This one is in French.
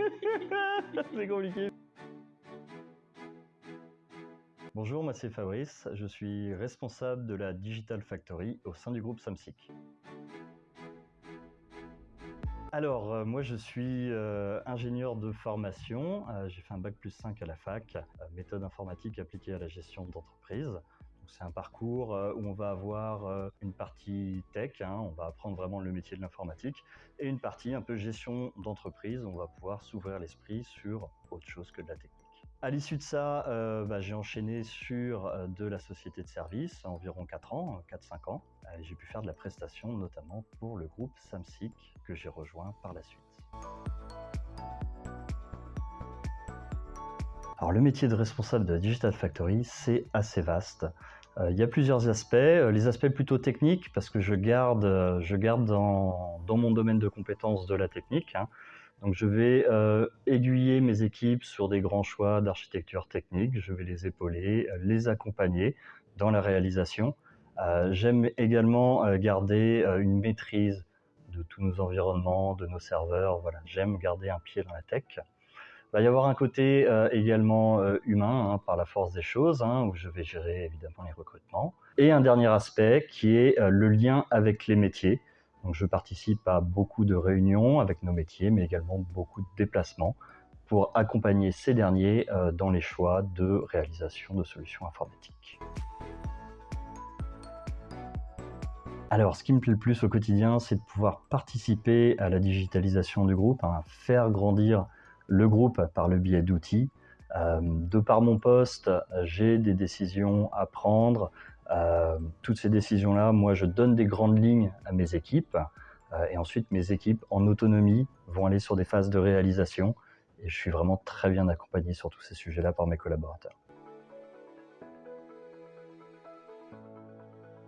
c'est compliqué. Bonjour, moi c'est Fabrice, je suis responsable de la Digital Factory au sein du groupe Samsic. Alors, euh, moi je suis euh, ingénieur de formation, euh, j'ai fait un bac plus 5 à la fac, méthode informatique appliquée à la gestion d'entreprise. C'est un parcours où on va avoir une partie tech, hein, on va apprendre vraiment le métier de l'informatique, et une partie un peu gestion d'entreprise, on va pouvoir s'ouvrir l'esprit sur autre chose que de la technique. À l'issue de ça, euh, bah, j'ai enchaîné sur euh, de la société de service, environ 4 ans, 4-5 ans. Euh, j'ai pu faire de la prestation, notamment pour le groupe Samsic, que j'ai rejoint par la suite. Alors le métier de responsable de la Digital Factory, c'est assez vaste. Il y a plusieurs aspects. Les aspects plutôt techniques, parce que je garde, je garde dans, mon domaine de compétences de la technique. Hein. Donc je vais euh, aiguiller mes équipes sur des grands choix d'architecture technique, je vais les épauler, euh, les accompagner dans la réalisation. Euh, j'aime également garder une maîtrise de tous nos environnements, de nos serveurs. Voilà, j'aime garder un pied dans la tech. Il va y avoir un côté également humain, hein, par la force des choses, hein, où je vais gérer évidemment les recrutements. Et un dernier aspect qui est le lien avec les métiers. Donc, je participe à beaucoup de réunions avec nos métiers, mais également beaucoup de déplacements pour accompagner ces derniers euh, dans les choix de réalisation de solutions informatiques. Alors, ce qui me plaît le plus au quotidien, c'est de pouvoir participer à la digitalisation du groupe, hein, faire grandir le groupe par le biais d'outils. Euh, de par mon poste, j'ai des décisions à prendre, euh, toutes ces décisions-là, moi, je donne des grandes lignes à mes équipes. Euh, et ensuite, mes équipes, en autonomie, vont aller sur des phases de réalisation. Et je suis vraiment très bien accompagné sur tous ces sujets-là par mes collaborateurs.